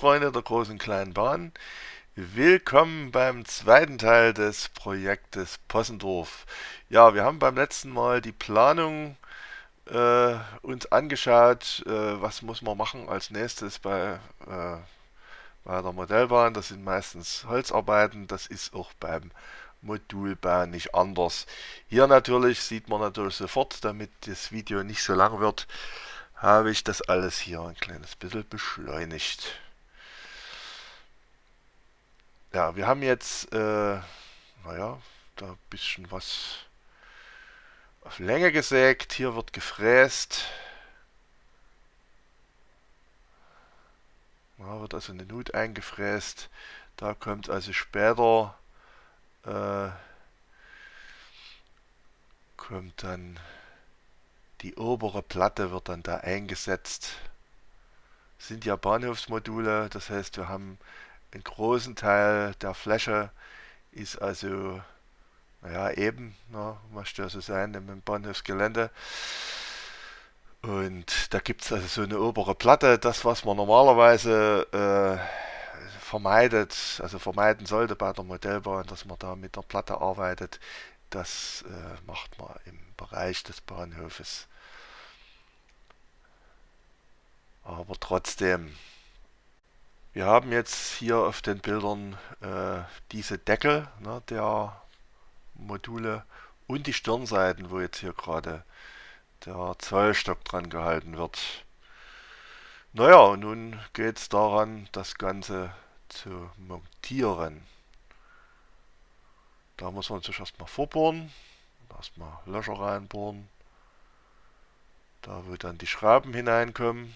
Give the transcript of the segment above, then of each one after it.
Freunde der großen kleinen Bahn, willkommen beim zweiten Teil des Projektes Possendorf. Ja, wir haben beim letzten Mal die Planung äh, uns angeschaut, äh, was muss man machen als nächstes bei, äh, bei der Modellbahn. Das sind meistens Holzarbeiten, das ist auch beim Modulbau nicht anders. Hier natürlich sieht man natürlich sofort, damit das Video nicht so lang wird, habe ich das alles hier ein kleines bisschen beschleunigt. Ja, wir haben jetzt, äh, naja, da ein bisschen was auf Länge gesägt. Hier wird gefräst. Da wird also eine Nut eingefräst. Da kommt also später äh, kommt dann die obere Platte wird dann da eingesetzt. Das sind ja Bahnhofsmodule, das heißt wir haben einen großen Teil der Fläche ist also naja, eben, möchte ja so sein im Bahnhofsgelände. Und da gibt es also so eine obere Platte, das was man normalerweise äh, vermeidet, also vermeiden sollte bei der Modellbahn, dass man da mit der Platte arbeitet, das äh, macht man im Bereich des Bahnhofes. Aber trotzdem, wir haben jetzt hier auf den Bildern äh, diese Deckel ne, der Module und die Stirnseiten, wo jetzt hier gerade der Zollstock dran gehalten wird. Naja, und nun geht es daran, das Ganze zu montieren. Da muss man sich erstmal vorbohren, erstmal Löcher reinbohren, da wo dann die Schrauben hineinkommen.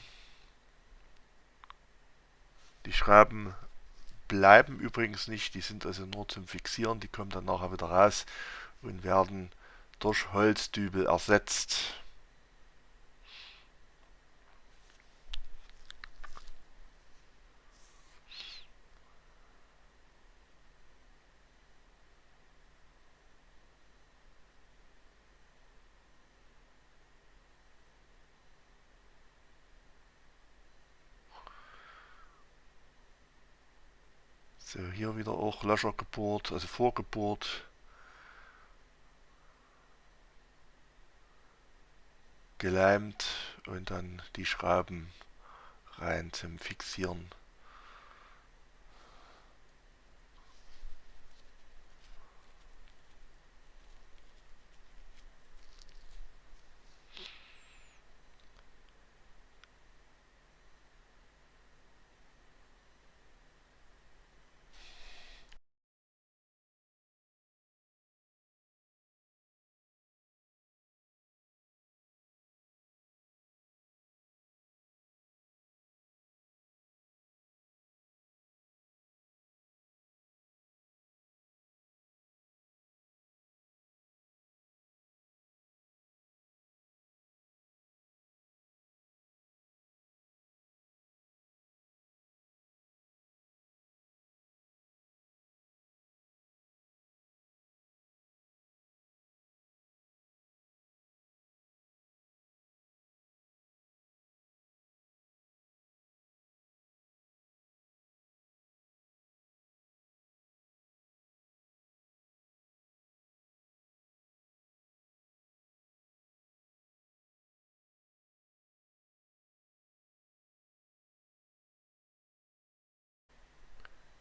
Die Schrauben bleiben übrigens nicht, die sind also nur zum Fixieren, die kommen dann nachher wieder raus und werden durch Holzdübel ersetzt. So, hier wieder auch Löcher gebohrt, also vorgebohrt. Geleimt und dann die Schrauben rein zum Fixieren.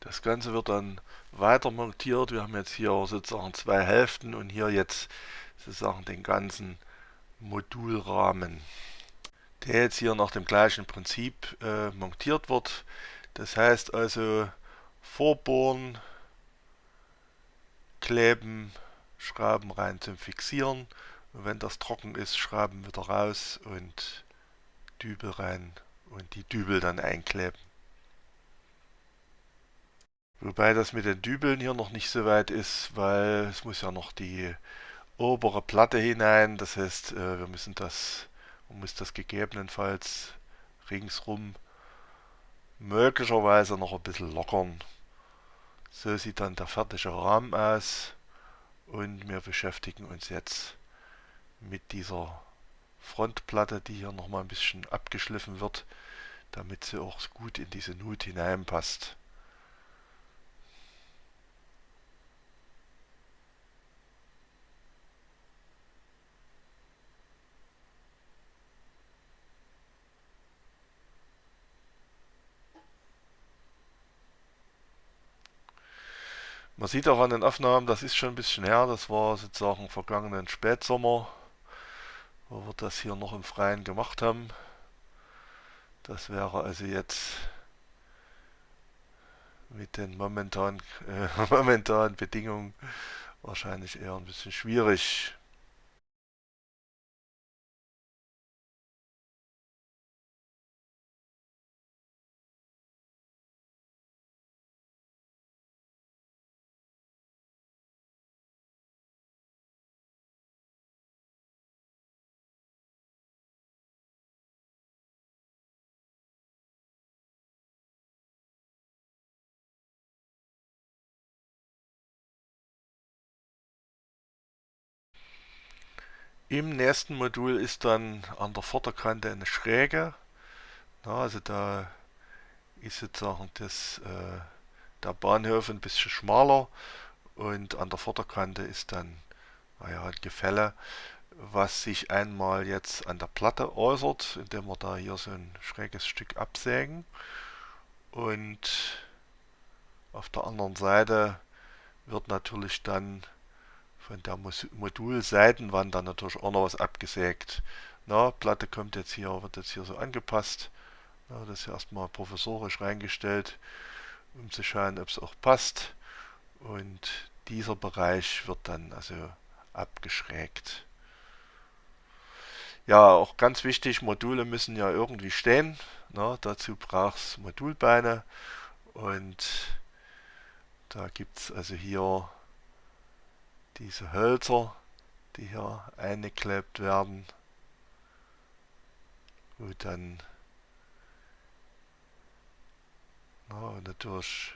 Das Ganze wird dann weiter montiert. Wir haben jetzt hier sozusagen zwei Hälften und hier jetzt sozusagen den ganzen Modulrahmen, der jetzt hier nach dem gleichen Prinzip äh, montiert wird. Das heißt also vorbohren, kleben, Schrauben rein zum Fixieren und wenn das trocken ist, Schrauben wieder raus und Dübel rein und die Dübel dann einkleben. Wobei das mit den Dübeln hier noch nicht so weit ist, weil es muss ja noch die obere Platte hinein. Das heißt, äh, wir müssen das, man muss das gegebenenfalls ringsrum möglicherweise noch ein bisschen lockern. So sieht dann der fertige Rahmen aus. Und wir beschäftigen uns jetzt mit dieser Frontplatte, die hier nochmal ein bisschen abgeschliffen wird. damit sie auch gut in diese Nut hineinpasst. Man sieht auch an den Aufnahmen, das ist schon ein bisschen her, das war sozusagen vergangenen Spätsommer, wo wir das hier noch im Freien gemacht haben. Das wäre also jetzt mit den momentanen, äh, momentanen Bedingungen wahrscheinlich eher ein bisschen schwierig. Im nächsten Modul ist dann an der Vorderkante eine Schräge. Ja, also da ist sozusagen das, äh, der Bahnhof ein bisschen schmaler und an der Vorderkante ist dann naja, ein Gefälle, was sich einmal jetzt an der Platte äußert, indem wir da hier so ein schräges Stück absägen und auf der anderen Seite wird natürlich dann von der Modulseitenwand dann natürlich auch noch was abgesägt. Na, Platte kommt jetzt hier, wird jetzt hier so angepasst. Na, das ist erstmal professorisch reingestellt, um zu schauen, ob es auch passt. Und dieser Bereich wird dann also abgeschrägt. Ja, auch ganz wichtig, Module müssen ja irgendwie stehen. Na, dazu braucht es Modulbeine und da gibt es also hier diese Hölzer, die hier eingeklebt werden, wo dann na, natürlich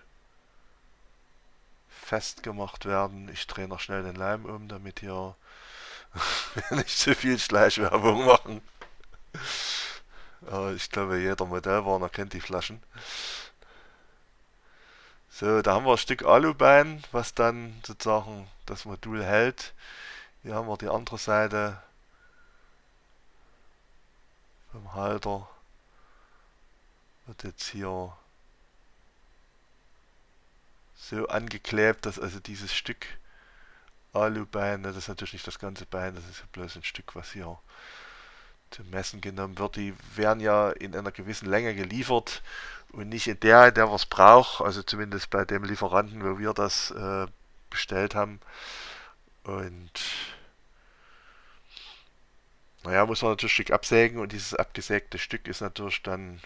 festgemacht werden. Ich drehe noch schnell den Leim um, damit hier nicht zu viel Schleichwerbung machen. Aber ich glaube, jeder Modellwarner kennt die Flaschen. So, da haben wir ein Stück Alubein, was dann sozusagen das Modul hält. Hier haben wir die andere Seite vom Halter. Wird jetzt hier so angeklebt, dass also dieses Stück Alubein, das ist natürlich nicht das ganze Bein, das ist bloß ein Stück, was hier zum Messen genommen wird. Die werden ja in einer gewissen Länge geliefert und nicht in der, in der wir es brauchen, also zumindest bei dem Lieferanten, wo wir das äh, bestellt haben. Und naja, muss man natürlich ein Stück absägen und dieses abgesägte Stück ist natürlich dann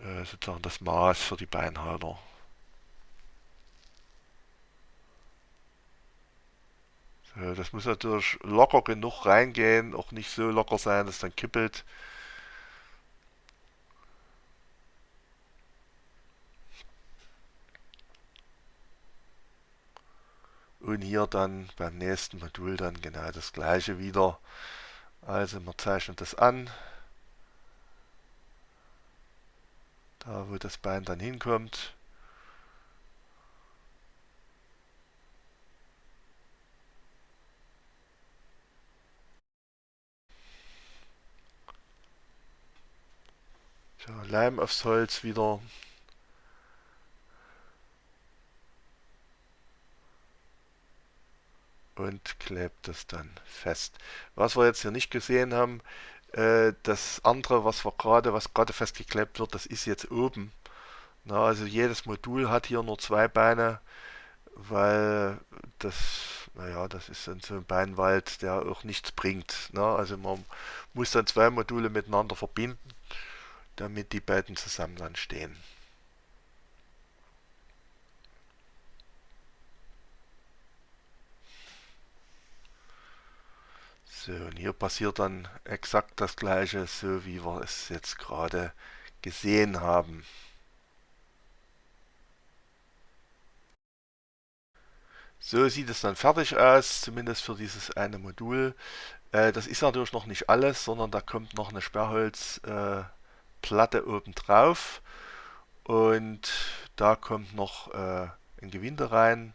äh, sozusagen das Maß für die Beinhalter. So, das muss natürlich locker genug reingehen, auch nicht so locker sein, dass es dann kippelt. Und hier dann beim nächsten Modul dann genau das gleiche wieder. Also man zeichnet das an. Da wo das Bein dann hinkommt. So, Leim aufs Holz wieder und klebt das dann fest. Was wir jetzt hier nicht gesehen haben, äh, das andere, was wir gerade, was gerade festgeklebt wird, das ist jetzt oben. Na, also jedes Modul hat hier nur zwei Beine, weil das, naja, das ist dann so ein Beinwald, der auch nichts bringt. Na, also man muss dann zwei Module miteinander verbinden, damit die beiden zusammen dann stehen. So, und hier passiert dann exakt das gleiche, so wie wir es jetzt gerade gesehen haben. So sieht es dann fertig aus, zumindest für dieses eine Modul. Äh, das ist natürlich noch nicht alles, sondern da kommt noch eine Sperrholzplatte Platte oben drauf und da kommt noch äh, ein Gewinde rein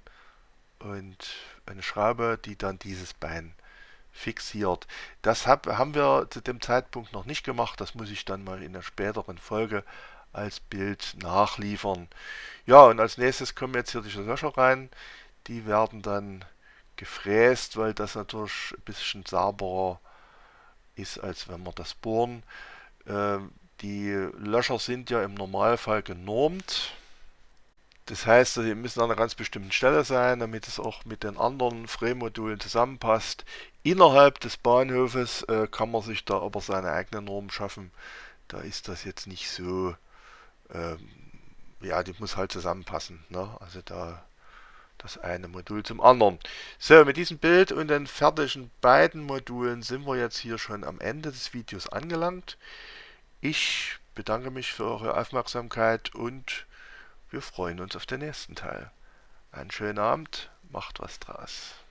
und eine Schraube, die dann dieses Bein fixiert. Das hab, haben wir zu dem Zeitpunkt noch nicht gemacht, das muss ich dann mal in einer späteren Folge als Bild nachliefern. Ja, und als nächstes kommen jetzt hier diese Löcher rein. Die werden dann gefräst, weil das natürlich ein bisschen sauberer ist, als wenn wir das bohren. Ähm, die Löcher sind ja im Normalfall genormt. Das heißt, sie müssen an einer ganz bestimmten Stelle sein, damit es auch mit den anderen Frame-Modulen zusammenpasst. Innerhalb des Bahnhofes äh, kann man sich da aber seine eigene Norm schaffen. Da ist das jetzt nicht so, ähm, ja, die muss halt zusammenpassen. Ne? Also da das eine Modul zum anderen. So, mit diesem Bild und den fertigen beiden Modulen sind wir jetzt hier schon am Ende des Videos angelangt. Ich bedanke mich für eure Aufmerksamkeit und wir freuen uns auf den nächsten Teil. Einen schönen Abend, macht was draus.